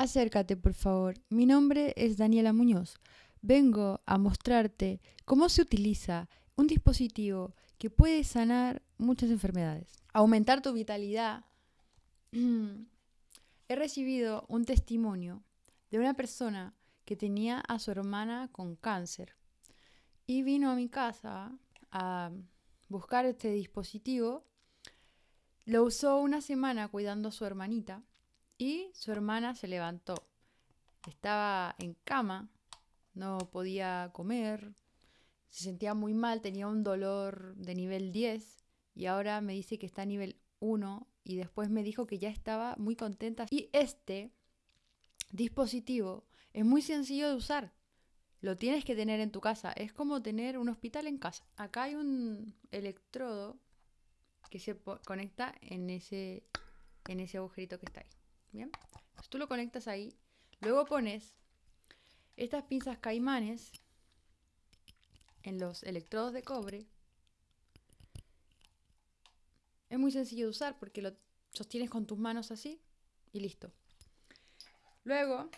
Acércate, por favor. Mi nombre es Daniela Muñoz. Vengo a mostrarte cómo se utiliza un dispositivo que puede sanar muchas enfermedades. Aumentar tu vitalidad. He recibido un testimonio de una persona que tenía a su hermana con cáncer y vino a mi casa a buscar este dispositivo. Lo usó una semana cuidando a su hermanita y su hermana se levantó. Estaba en cama, no podía comer, se sentía muy mal, tenía un dolor de nivel 10 y ahora me dice que está a nivel 1 y después me dijo que ya estaba muy contenta. Y este dispositivo es muy sencillo de usar. Lo tienes que tener en tu casa. Es como tener un hospital en casa. Acá hay un electrodo que se conecta en ese, en ese agujerito que está ahí. Bien. tú lo conectas ahí. Luego pones estas pinzas caimanes en los electrodos de cobre. Es muy sencillo de usar porque lo sostienes con tus manos así y listo. Luego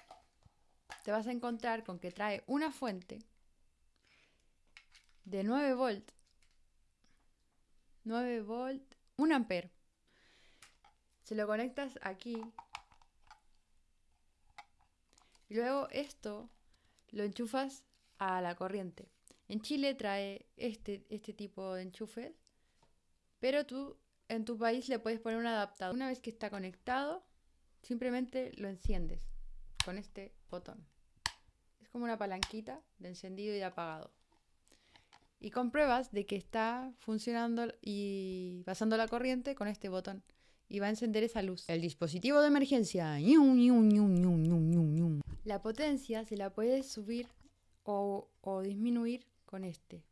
te vas a encontrar con que trae una fuente de 9 volt, 9 volt, 1 ampere. Se lo conectas aquí. Y luego esto lo enchufas a la corriente. En Chile trae este, este tipo de enchufes, pero tú en tu país le puedes poner un adaptador. Una vez que está conectado, simplemente lo enciendes con este botón. Es como una palanquita de encendido y de apagado. Y compruebas de que está funcionando y pasando la corriente con este botón. Y va a encender esa luz. El dispositivo de emergencia. La potencia se la puedes subir o, o disminuir con este.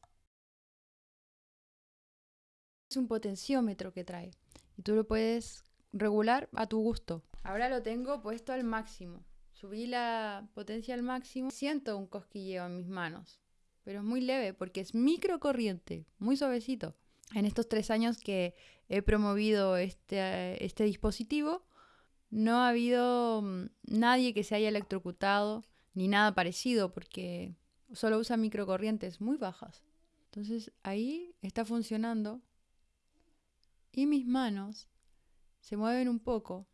Es un potenciómetro que trae y tú lo puedes regular a tu gusto. Ahora lo tengo puesto al máximo. Subí la potencia al máximo. Siento un cosquilleo en mis manos, pero es muy leve porque es microcorriente, muy suavecito. En estos tres años que he promovido este, este dispositivo, no ha habido mm, nadie que se haya electrocutado ni nada parecido porque solo usa microcorrientes muy bajas. Entonces ahí está funcionando y mis manos se mueven un poco,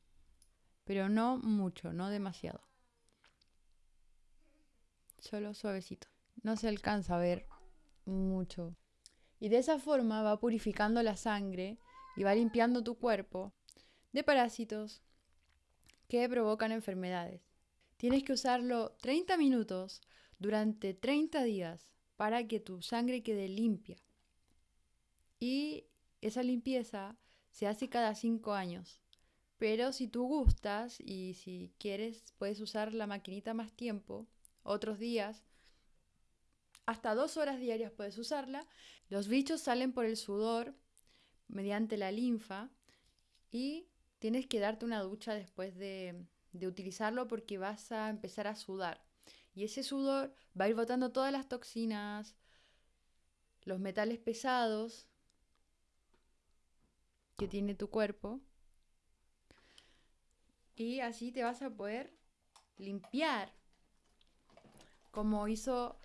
pero no mucho, no demasiado solo suavecito. No se alcanza a ver mucho. Y de esa forma va purificando la sangre y va limpiando tu cuerpo de parásitos que provocan enfermedades. Tienes que usarlo 30 minutos durante 30 días para que tu sangre quede limpia. Y esa limpieza se hace cada 5 años. Pero si tú gustas y si quieres, puedes usar la maquinita más tiempo otros días. Hasta dos horas diarias puedes usarla. Los bichos salen por el sudor mediante la linfa y tienes que darte una ducha después de, de utilizarlo porque vas a empezar a sudar. Y ese sudor va a ir botando todas las toxinas, los metales pesados que tiene tu cuerpo. Y así te vas a poder limpiar como hizo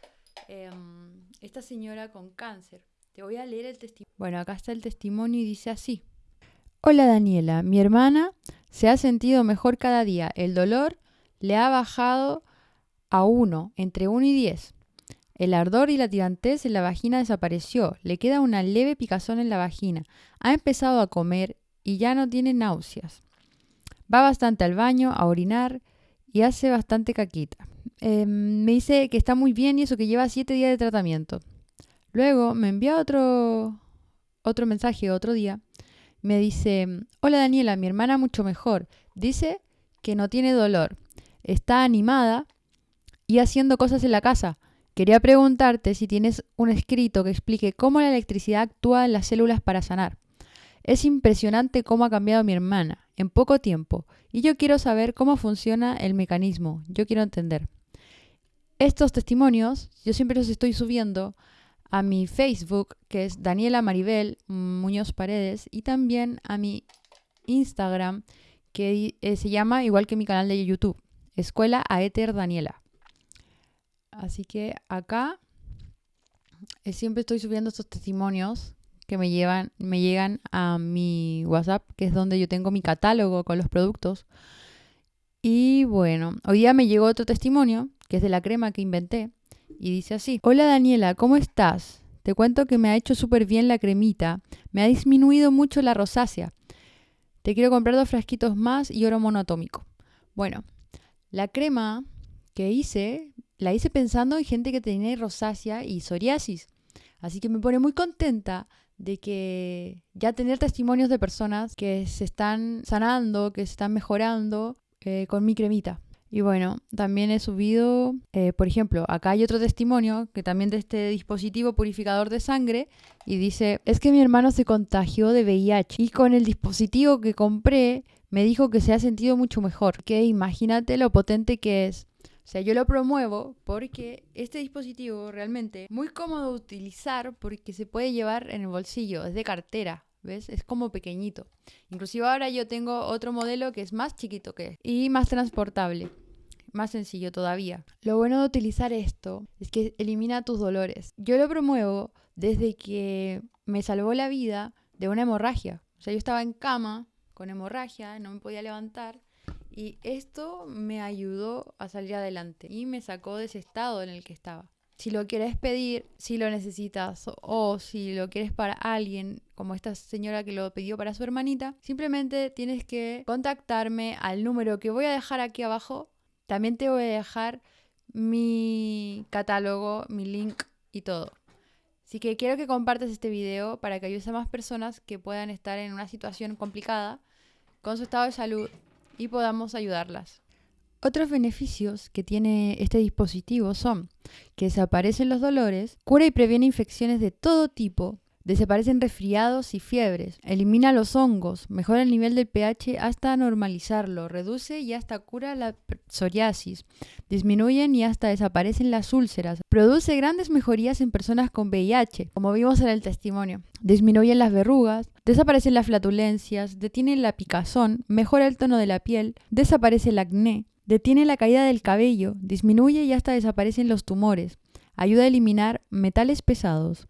em, esta señora con cáncer. Te voy a leer el testimonio. Bueno, acá está el testimonio y dice así. Hola Daniela, mi hermana se ha sentido mejor cada día. El dolor le ha bajado a 1, entre 1 y 10. El ardor y la tirantez en la vagina desapareció. Le queda una leve picazón en la vagina. Ha empezado a comer y ya no tiene náuseas. Va bastante al baño, a orinar y hace bastante caquita. Em, me dice que está muy bien y eso que lleva siete días de tratamiento. Luego me envía otro, otro mensaje otro día. Me dice, hola Daniela, mi hermana mucho mejor. Dice que no tiene dolor. Está animada y haciendo cosas en la casa. Quería preguntarte si tienes un escrito que explique cómo la electricidad actúa en las células para sanar. Es impresionante cómo ha cambiado mi hermana en poco tiempo y yo quiero saber cómo funciona el mecanismo. Yo quiero entender. Estos testimonios yo siempre los estoy subiendo a mi Facebook, que es Daniela Maribel Muñoz Paredes, y también a mi Instagram, que eh, se llama igual que mi canal de YouTube. Escuela Aether Daniela. Así que acá eh, siempre estoy subiendo estos testimonios que me, llevan, me llegan a mi WhatsApp, que es donde yo tengo mi catálogo con los productos. Y bueno, hoy día me llegó otro testimonio, que es de la crema que inventé, y dice así, hola Daniela, ¿cómo estás? Te cuento que me ha hecho súper bien la cremita, me ha disminuido mucho la rosácea. Te quiero comprar dos frasquitos más y oro monoatómico. Bueno, la crema que hice, la hice pensando en gente que tenía rosácea y psoriasis. Así que me pone muy contenta de que ya tener testimonios de personas que se están sanando, que se están mejorando eh, con mi cremita. Y bueno, también he subido, eh, por ejemplo, acá hay otro testimonio que también de este dispositivo purificador de sangre y dice, es que mi hermano se contagió de VIH y con el dispositivo que compré me dijo que se ha sentido mucho mejor. Que imagínate lo potente que es. O sea, yo lo promuevo porque este dispositivo realmente muy cómodo de utilizar porque se puede llevar en el bolsillo, es de cartera. ¿Ves? Es como pequeñito. Inclusive ahora yo tengo otro modelo que es más chiquito que y más transportable. Más sencillo todavía. Lo bueno de utilizar esto es que elimina tus dolores. Yo lo promuevo desde que me salvó la vida de una hemorragia. O sea, yo estaba en cama con hemorragia, no me podía levantar. Y esto me ayudó a salir adelante y me sacó de ese estado en el que estaba si lo quieres pedir, si lo necesitas o si lo quieres para alguien, como esta señora que lo pidió para su hermanita, simplemente tienes que contactarme al número que voy a dejar aquí abajo. También te voy a dejar mi catálogo, mi link y todo. Así que quiero que compartas este video para que ayudes a más personas que puedan estar en una situación complicada con su estado de salud y podamos ayudarlas. Otros beneficios que tiene este dispositivo son que desaparecen los dolores, cura y previene infecciones de todo tipo, desaparecen resfriados y fiebres, elimina los hongos, mejora el nivel del pH hasta normalizarlo, reduce y hasta cura la psoriasis, disminuyen y hasta desaparecen las úlceras, produce grandes mejorías en personas con VIH, como vimos en el testimonio, disminuyen las verrugas, desaparecen las flatulencias, detiene la picazón, mejora el tono de la piel, desaparece el acné, Detiene la caída del cabello, disminuye y hasta desaparecen los tumores. Ayuda a eliminar metales pesados.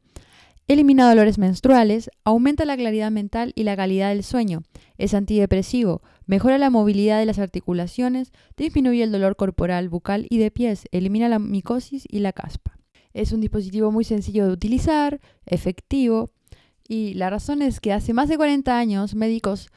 Elimina dolores menstruales, aumenta la claridad mental y la calidad del sueño. Es antidepresivo, mejora la movilidad de las articulaciones, disminuye el dolor corporal, bucal y de pies, elimina la micosis y la caspa. Es un dispositivo muy sencillo de utilizar, efectivo, y la razón es que hace más de 40 años médicos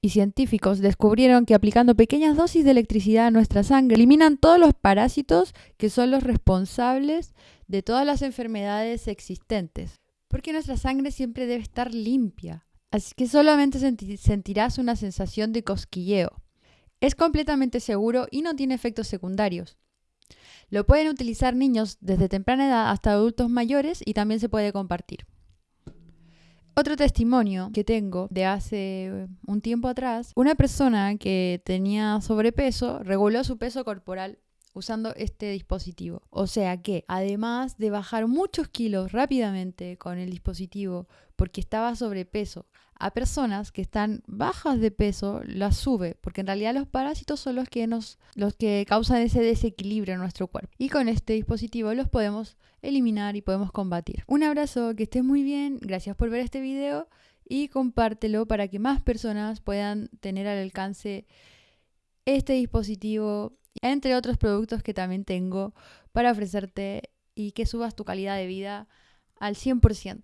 y científicos descubrieron que aplicando pequeñas dosis de electricidad a nuestra sangre eliminan todos los parásitos que son los responsables de todas las enfermedades existentes. Porque nuestra sangre siempre debe estar limpia. Así que solamente sentirás una sensación de cosquilleo. Es completamente seguro y no tiene efectos secundarios. Lo pueden utilizar niños desde temprana edad hasta adultos mayores y también se puede compartir. Otro testimonio que tengo de hace un tiempo atrás, una persona que tenía sobrepeso reguló su peso corporal usando este dispositivo. O sea que, además de bajar muchos kilos rápidamente con el dispositivo porque estaba sobrepeso, a personas que están bajas de peso las sube, porque en realidad los parásitos son los que nos los que causan ese desequilibrio en nuestro cuerpo. Y con este dispositivo los podemos eliminar y podemos combatir. Un abrazo, que estés muy bien, gracias por ver este video y compártelo para que más personas puedan tener al alcance este dispositivo entre otros productos que también tengo para ofrecerte y que subas tu calidad de vida al 100%.